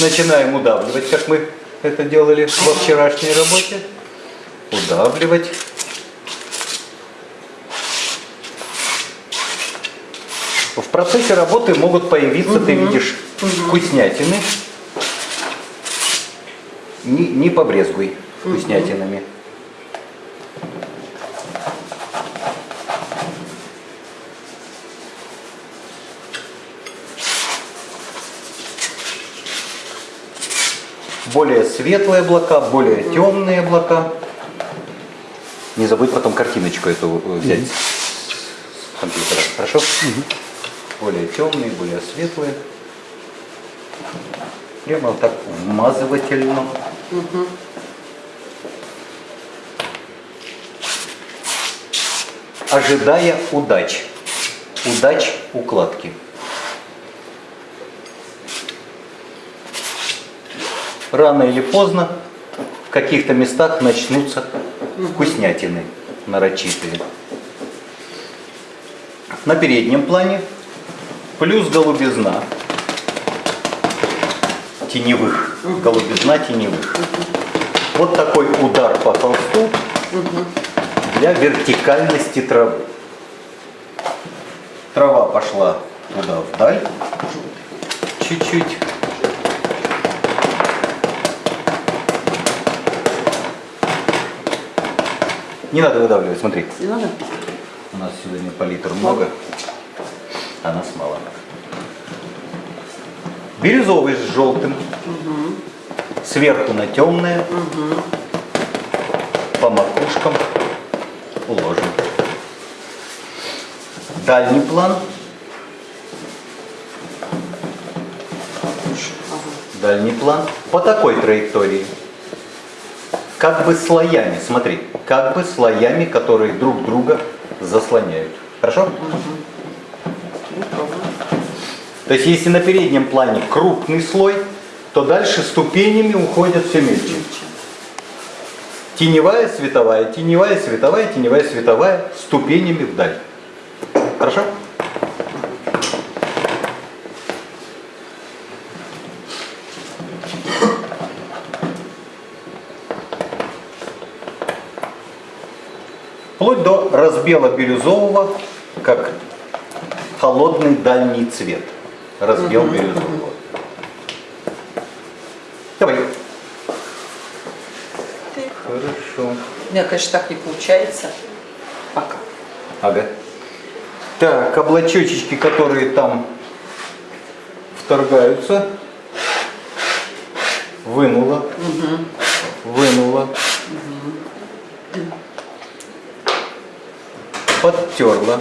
Начинаем удавливать, как мы это делали во вчерашней работе. Удавливать. В процессе работы могут появиться, ты видишь, вкуснятины. Не, не побрезгуй вкуснятинами. Более светлые облака, более темные облака. Не забудь потом картиночку эту э, взять с компьютера, хорошо? Более темные, более светлые. Прямо вот так вмазывательно. Ожидая удач. Удач укладки. Рано или поздно в каких-то местах начнутся вкуснятины нарочитые. На переднем плане плюс голубизна теневых. Голубизна теневых. Вот такой удар по холсту для вертикальности травы. Трава пошла туда вдаль, чуть-чуть. Не надо выдавливать, смотри. Не надо? У нас сегодня палитр много, а нас мало. Бирюзовый с желтым. Угу. Сверху на темное. Угу. По макушкам уложим. Дальний план. Дальний план. По такой траектории как бы слоями, смотри, как бы слоями, которые друг друга заслоняют. Хорошо? То есть если на переднем плане крупный слой, то дальше ступенями уходят все мельче. Теневая, световая, теневая, световая, теневая, световая, ступенями вдаль. Хорошо? До разбела бирюзового, как холодный дальний цвет. Разбел угу, бирюзового. Давай. Ты. Хорошо. У меня, конечно, так не получается. Пока. Ага. Так, облачочки, которые там вторгаются. Вынула. Угу. Вынула. Угу подтерла.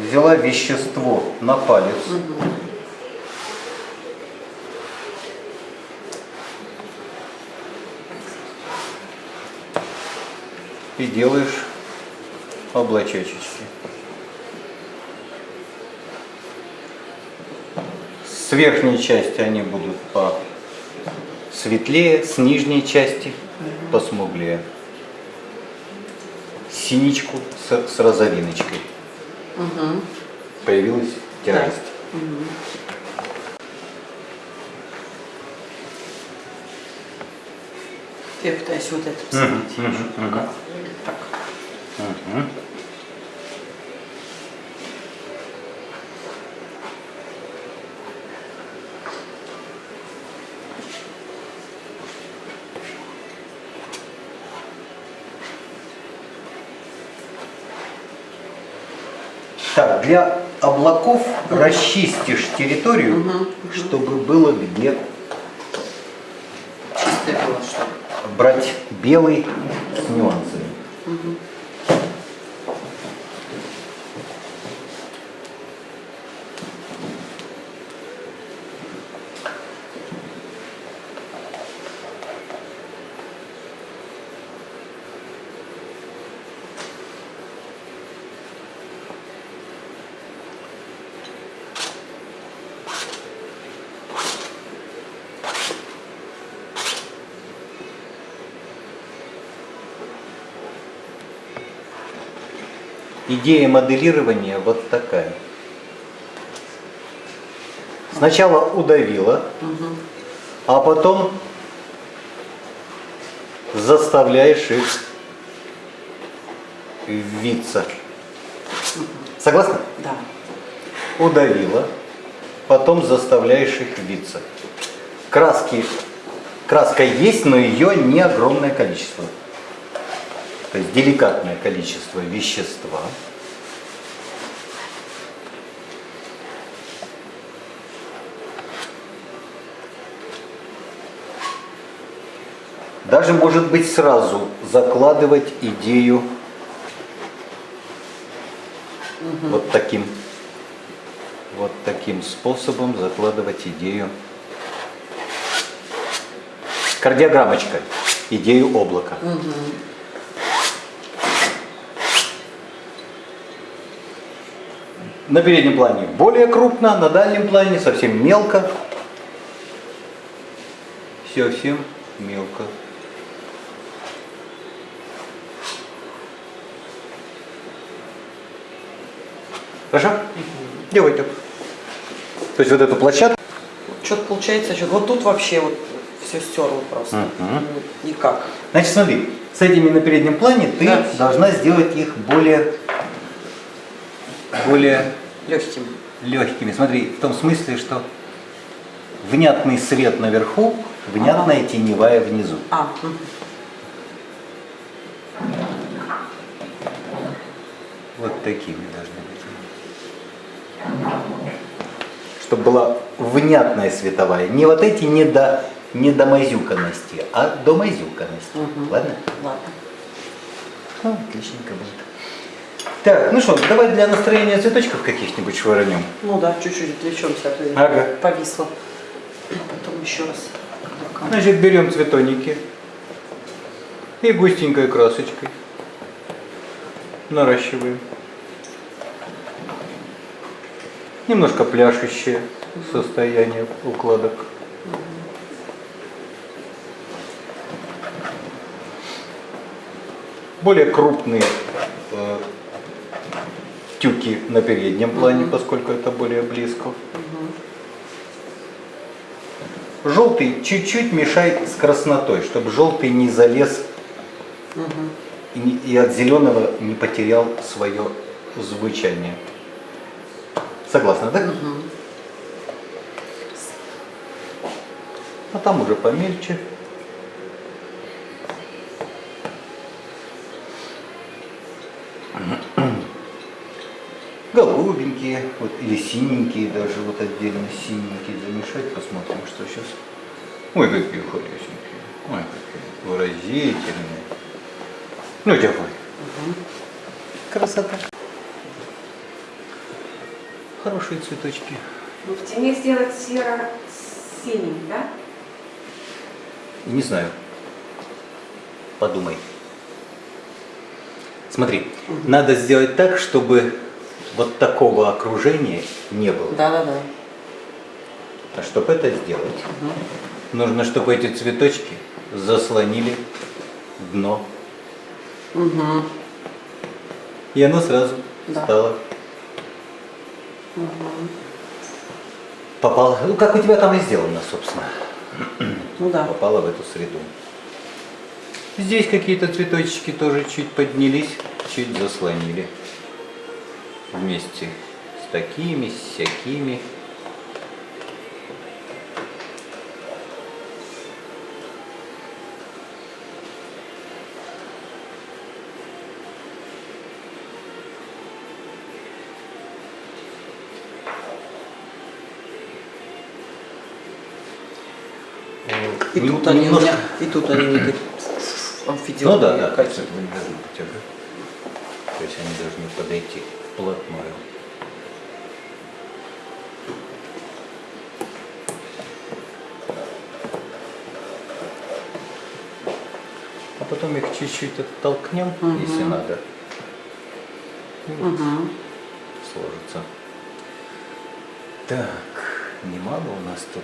Взяла вещество на палец. И делаешь облачочки. С верхней части они будут по светлее, с нижней части посмуглее. Синичку с, с розовиночкой. Угу. Появилась тяжесть. Да. Угу. Я пытаюсь вот это посмотреть. Угу. Угу. Так. Угу. Так, для облаков угу. расчистишь территорию, угу. чтобы было где брать белый с нюансами. Угу. Идея моделирования вот такая. Сначала удавила, а потом заставляешь их виться. Согласна? Да. Удавила, потом заставляешь их виться. Краски, краска есть, но ее не огромное количество. То есть деликатное количество вещества. Даже может быть сразу закладывать идею вот таким вот таким способом закладывать идею кардиограммочкой, идею облака. На переднем плане более крупно, на дальнем плане совсем мелко. Совсем мелко. Хорошо? Делай так. То есть вот эту площадку Что-то получается, что вот тут вообще вот все стерло просто. Ну, Никак. Значит, смотри, с этими на переднем плане ты Да. должна сделать их более, более Легким. легкими. Смотри, в том смысле, что внятный свет наверху, внятная теневая внизу. А. Вот такими быть. Чтобы была внятная световая. Не вот эти не до, не до мазюканности, а до мазюканности. Мгм. Ладно? ладно. Ну, отличненько будет. Так, ну что, давай для настроения цветочков каких-нибудь швырнем. Ну да, чуть-чуть отвлечемся, а то Ага. повисла. Потом еще раз. Значит, берем цветоники и густенькой красочкой наращиваем. Немножко пляшущее состояние укладок. Более крупные э, тюки на переднем плане, поскольку это более близко. Желтый чуть-чуть мешай с краснотой, чтобы желтый не залез Мгм. и, и от зеленого не потерял свое звучание. Согласна, да? Мгм. А там уже помельче. Голубенькие, вот, или синенькие, даже вот отдельно синенькие замешать, посмотрим, что сейчас. Ой, какие хорошенькие, ой, какие выразительные. Ну, давай. Красота. Хорошие цветочки. Ну, в тени сделать серо-синий, да? Не знаю. Подумай. Смотри, надо сделать так, чтобы вот такого окружения не было. Да-да-да. А чтобы это сделать, нужно, чтобы эти цветочки заслонили дно. Угу. И оно сразу Да. стало. Попало. Ну, как у тебя там и сделано, собственно. Ну да. попала в эту среду. Здесь какие-то цветочки тоже чуть поднялись, чуть заслонили. Вместе с такими, с всякими. И Нем- тут они немножко- меня, и тут они не Ну да, да, какие. кольца не должны быть. То есть они должны подойти вплотную. А потом их чуть-чуть оттолкнем, Мгм. если надо. Мгм. сложится. Так, немало у нас тут,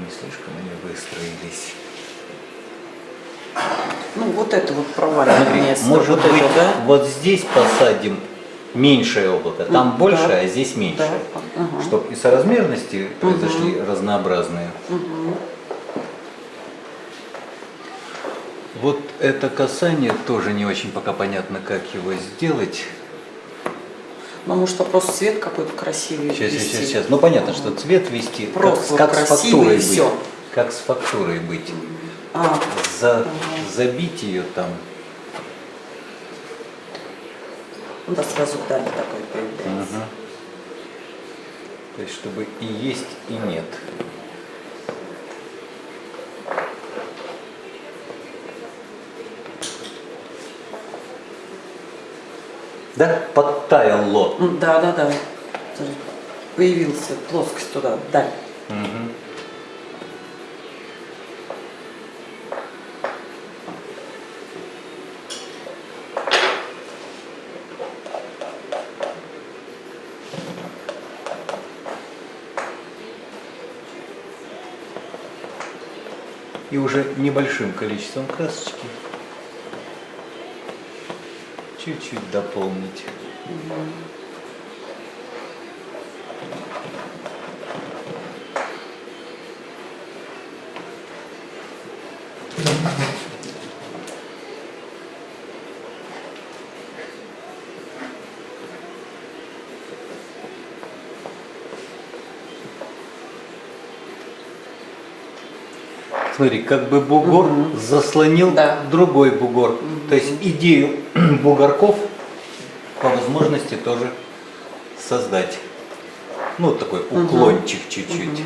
не слишком они выстроились. Ну вот это вот проваливание место. Может вот быть, это, да? вот здесь посадим меньшее облако. Там М, больше, да. а здесь меньше. Да, ага. Чтобы и соразмерности произошли разнообразные. Вот это касание тоже не очень пока понятно, как его сделать. Ну, может, просто цвет какой-то красивый Сейчас, ввести. сейчас, сейчас. Ну понятно, что цвет вести. Просто как, как с фактурой быть. всё. Как с фактурой быть. А, За, забить ее там. ну да, сразу даль такой появляется. Мгм. То есть, чтобы и есть, и нет. Да, подтаяло. М, Да, да, да. Смотри, Появился плоскость туда, даль. Мгм. И уже небольшим количеством красочки чуть-чуть дополнить. Смотри, как бы бугор заслонил Да. другой бугор. То есть идею бугорков возможности тоже создать. Ну, такой уклончик чуть-чуть.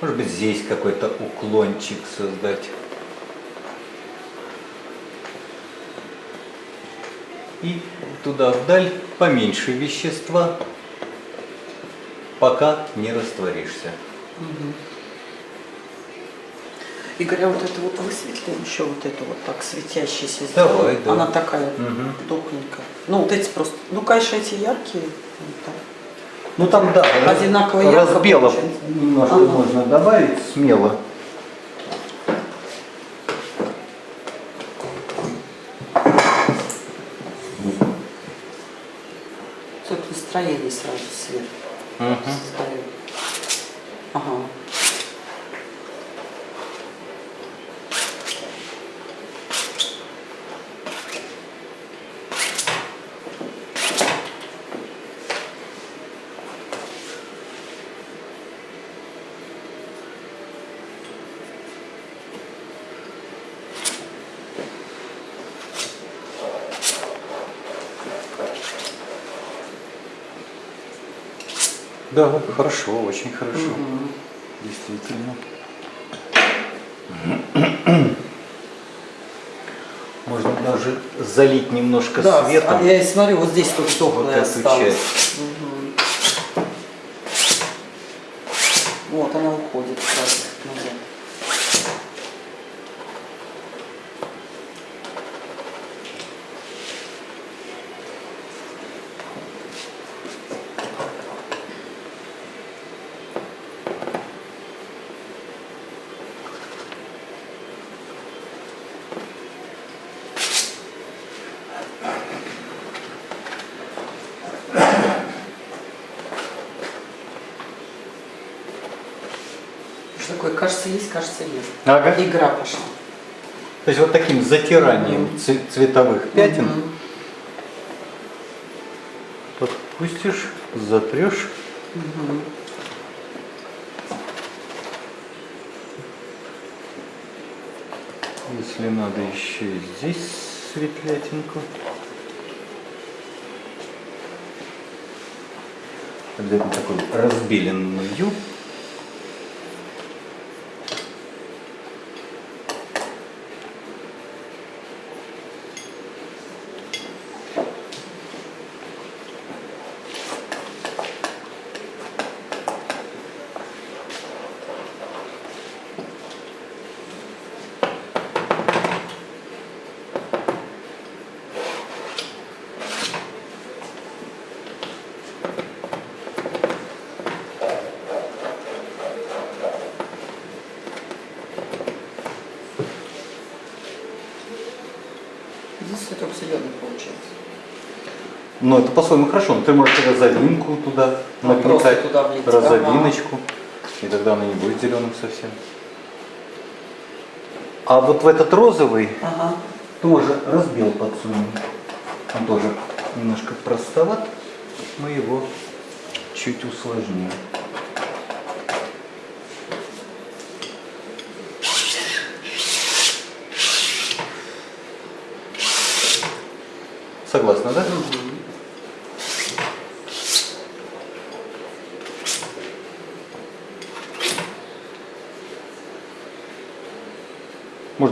Может быть, здесь какой-то уклончик создать. И туда вдаль поменьше вещества, пока не растворишься. Игорь, а вот это вот высветлим еще вот эту вот так светящейся Давай, да. Она такая Мгм. тухленькая. Ну, вот эти просто, ну, конечно, эти яркие. вот так. Ну там да, Одинаково ярко получается. немножко Ага. можно добавить смело. Тут настроение сразу свет создает. Ага. Да, хорошо, очень хорошо. Действительно. Можно даже залить немножко Да, светом. а я и смотрю, вот здесь тут Вот тухлое эту осталось. часть. Мгм. Вот она уходит сразу назад. Что такое? Кажется, нет. Ага. Игра пошла. То есть вот таким затиранием цве- цветовых пятен Мгм. подпустишь, затрешь. Если надо еще и здесь светлятинку. Обязательно такую разбеленную. Ну, это по-своему хорошо. Но ты можешь розовинку туда Ну, нагнетать, туда влить. розовиночку, и тогда она не будет зеленым совсем. А вот в этот розовый Ага. тоже разбил подсунем. Он тоже немножко простоват. Мы его чуть усложним. Согласна, да?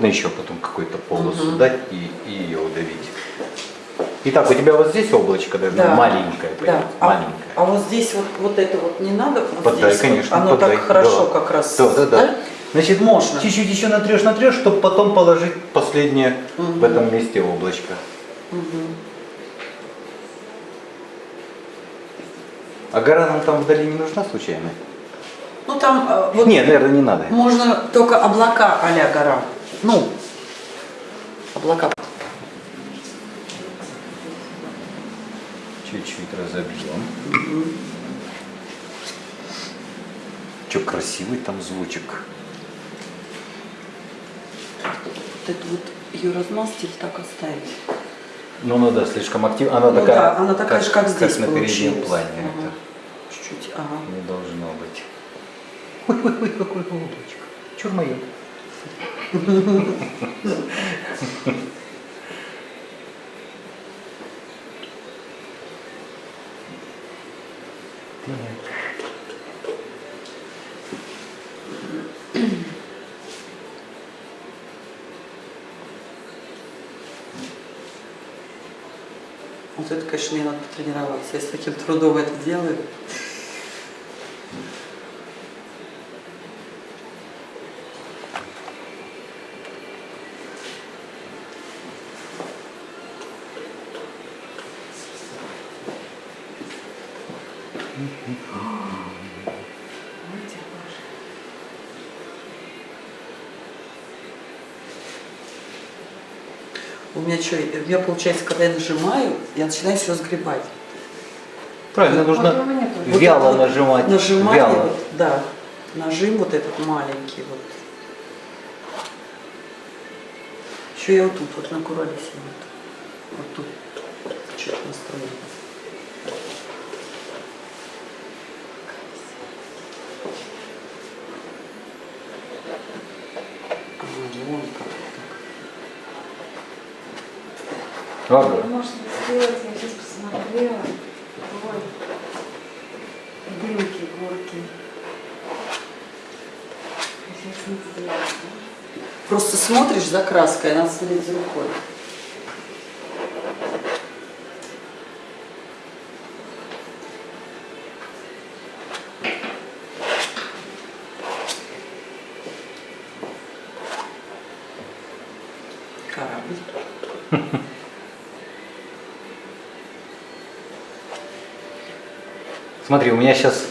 Можно еще потом какую-то полосу дать и, и ее удавить. Итак, у тебя вот здесь облачко должно Да. маленькое, Да. А, маленькое. а вот здесь вот, вот это вот не надо? Вот Подай, здесь вот? конечно, Оно подай, так хорошо да. как раз. Да, да, да. Значит, Можно. чуть-чуть еще натрешь, натрешь, чтобы потом положить последнее в этом месте облачко. А гора нам там вдали не нужна случайно? Ну там э, вот Нет, наверное, не надо. можно только облака а гора. Ну, облака. Чуть-чуть разобьем. Че красивый там звучек. Вот эту вот ее размазать или так оставить? Ну, ну да, слишком активно. Она Ну такая, да, она такая же, как здесь на переднем плане. Ага. Это Чуть-чуть, ага. не должно быть. Ой-ой-ой, какое облачко. Чур мое. Вот это, конечно, мне надо потренироваться. Я с таким трудом это делаю. У меня что, у меня получается, когда я нажимаю, я начинаю все сгребать. Правильно, нужно. Вот вяло вот нажимать. Нажимание, вяло. вот, да. Нажим вот этот маленький вот. Еще я вот тут вот на куролесе вот. Вот тут. Чуть настроение. А, вон как Ладно. Можно сделать, я сейчас посмотрела. Ой. Дымки, горки. Сейчас не сделать. Просто смотришь за краской, она следит за рукой. Корабль. Смотри, у меня сейчас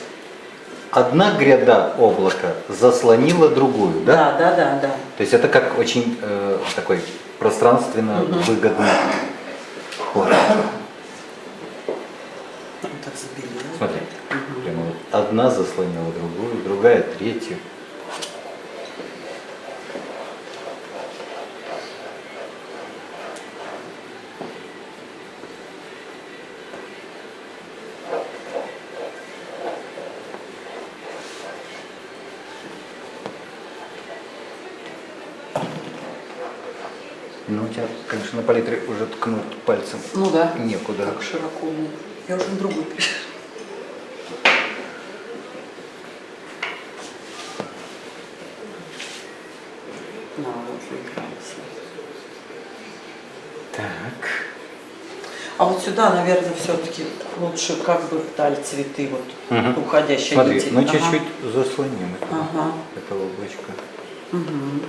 одна гряда облака заслонила другую, да? Да, да, да, да. То есть это как очень э, такой пространственно выгодный ход. Смотри, прямо вот одна заслонила другую, другая третью. Ну, у тебя, конечно, на палитре уже ткнуть пальцем Ну да. некуда. Так широко. Я уже на вот выигралась. Так. А вот сюда, наверное, все-таки лучше как бы вдаль цветы, вот Мгм. уходящие Смотри, ну Ага. чуть-чуть заслоним это, Ага. это облачко. Мгм.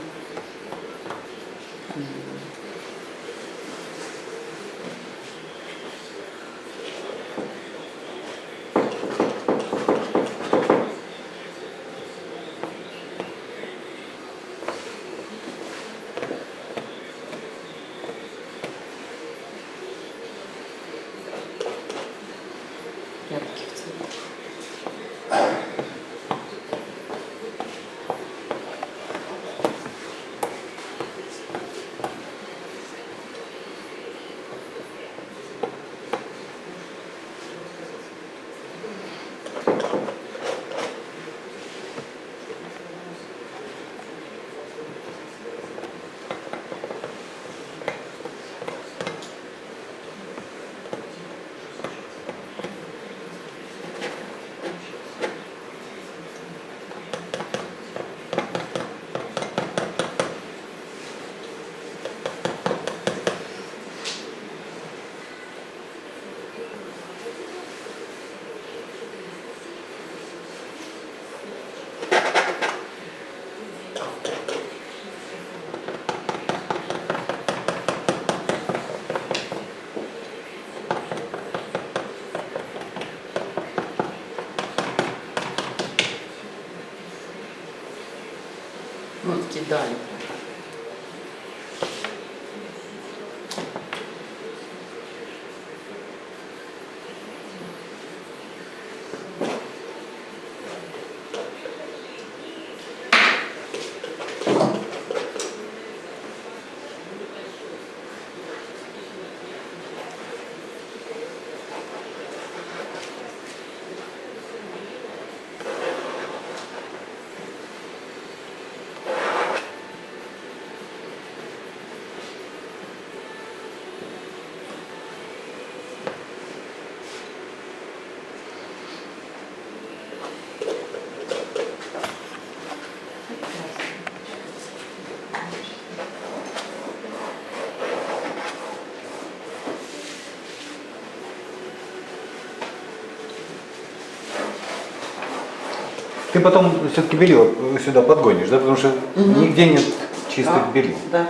Ты потом все-таки белье сюда подгонишь, да? Потому что нигде нет чистых Да, белье. Да.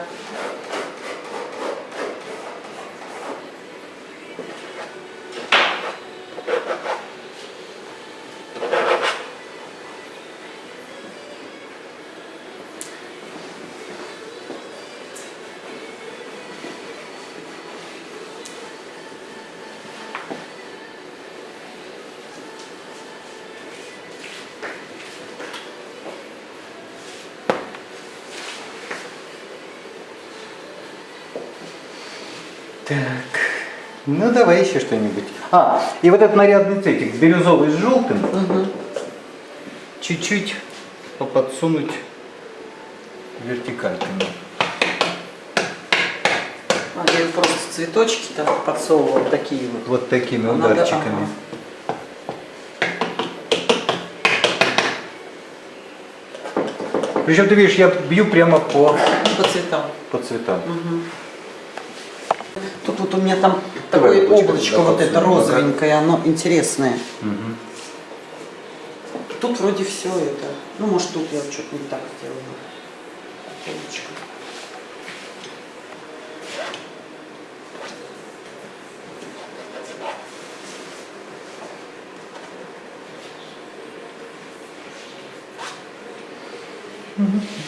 Так, ну давай еще что-нибудь. А, и вот этот нарядный цветик, бирюзовый с желтым, чуть-чуть подсунуть вертикальками. А, я просто цветочки там подсовывала такие вот. Вот такими А надо- ударчиками. Причем ты видишь, я бью прямо по, По цветам. по цветам. Тут вот у меня там Давай такое облачко облачко туда вот это розовенькое, оно интересное. Мгм. Тут вроде все это. Ну, может, тут я что-то не так сделала. Облачко. Ну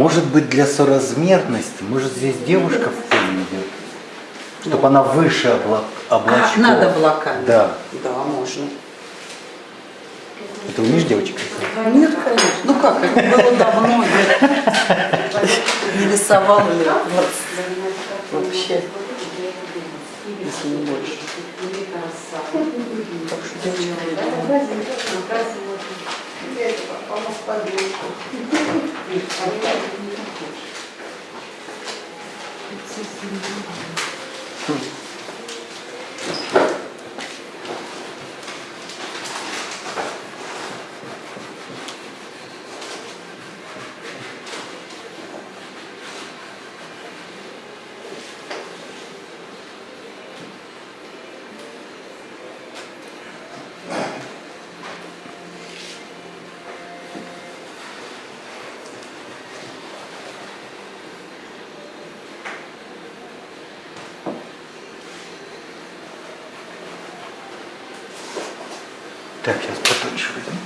Может быть для соразмерности, может здесь девушка в поле идет, чтобы она выше обла- облачков. А, над облаками. Да. Да, можно. Это умеешь девочек? Нет, конечно. Ну как, это было давно, я не рисовала лет 20 вообще, если не больше. Так что девочка, это попало в подушку. Так, сейчас потоньше возьму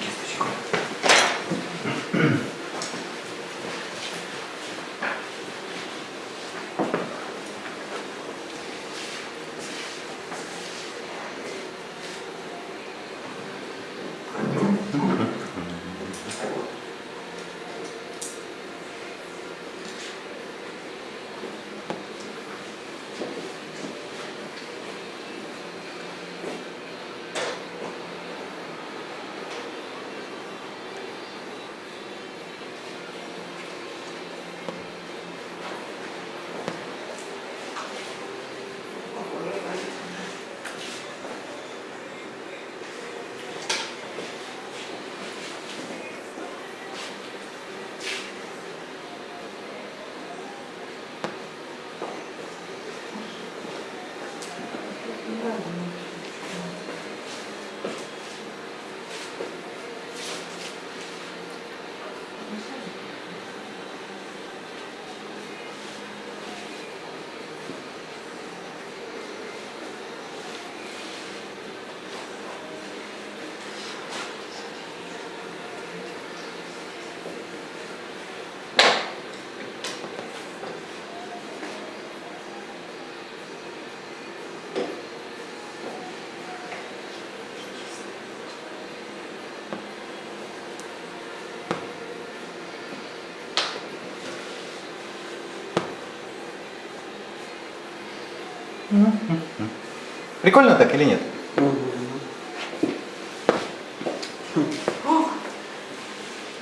Прикольно так или нет?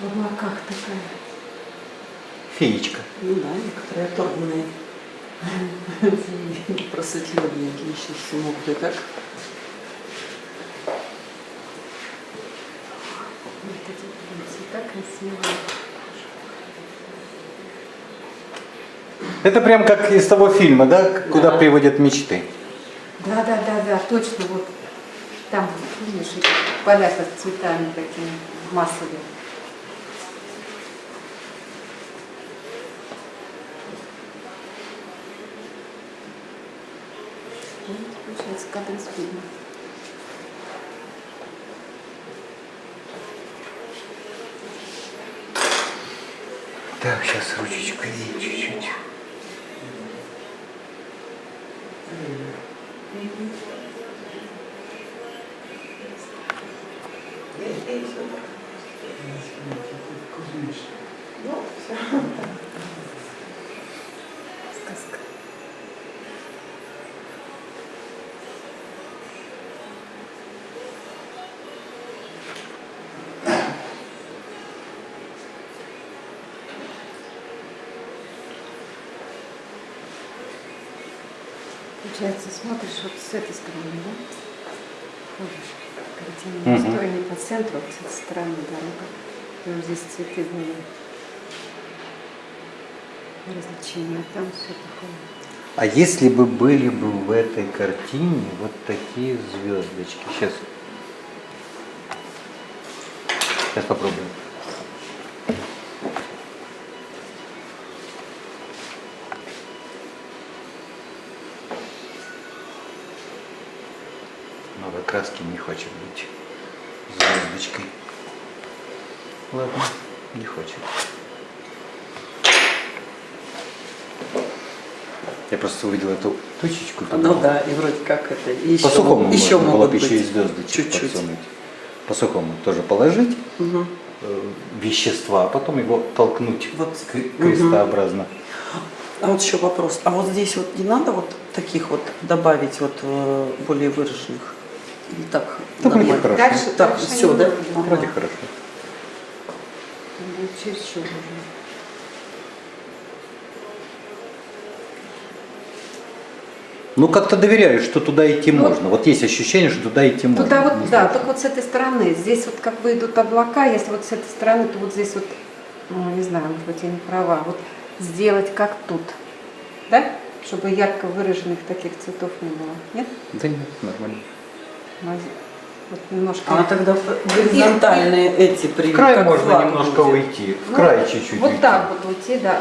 В облаках такая. Феечка. Ну да, некоторые оторванные просветленники еще все могут и так. Вот эти прям цвета красивые. Это прям как из того фильма, да? Куда Да. приводят мечты. Да, да, да, да, точно. Вот там, видишь, поля с цветами такими массовые. Вот, получается, кадр из фильма. Так, сейчас ручечкой чуть-чуть. Сказка. Получается, смотришь вот с этой стороны, да? Ходишь. Картина не по центру, а с этой стороны дорога. И вот здесь цветы были. Развлечения, а там все такое. А если бы были бы в этой картине вот такие звездочки? Сейчас. Сейчас попробуем. Новой краски не хочет быть звездочкой. Ладно, не хочет. Я просто увидел эту точечку. Ну да, и вроде как это. И еще, По сухому могут- еще можно было бы быть. еще и звездочек Чуть-чуть. подсунуть. По сухому тоже положить Мгм. э, вещества, а потом его толкнуть Вот. крестообразно. А вот еще вопрос. А вот здесь вот не надо вот таких вот добавить вот э, более выраженных? Так? Да, вроде хорошо. Дальше, Так, дальше всё, не да? Ну, Вроде хорошо. Ну, как-то доверяю, что туда идти можно. Вот есть ощущение, что туда идти можно. Туда Не вот, да, знаю. только вот с этой стороны. Здесь вот как бы идут облака, если вот с этой стороны, то вот здесь вот, ну, не знаю, может быть, я не права, вот сделать как тут, да? Чтобы ярко выраженных таких цветов не было. Нет? Да нет, нормально. Вот немножко. А тогда горизонтальные эти при В край можно флаг немножко будет. уйти. В Ну, край чуть-чуть Вот уйти. так вот уйти, да.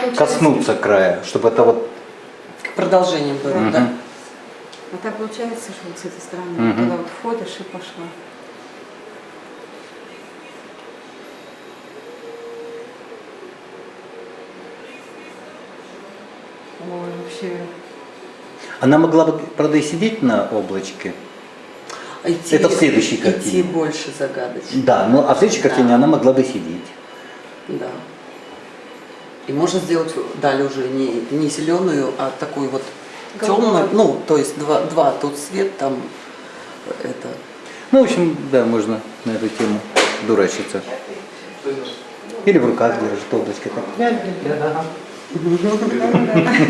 Получается- Коснуться края, чтобы это вот... Продолжение было, Мгм. да? А так получается, что вот с этой стороны Мгм. туда вот входишь и пошла. Ой, вообще. Она могла бы, правда, и сидеть на облачке. Идти, Это в следующей Идти картине. больше загадочно. Да, ну а в следующей картине Да. она могла бы сидеть. Да. И можно сделать далее уже не, не зеленую, а такую вот темную, ну, то есть два, два тут свет, там это. Ну, в общем, да, можно на эту тему дурачиться. Или в руках держит облачко. Так.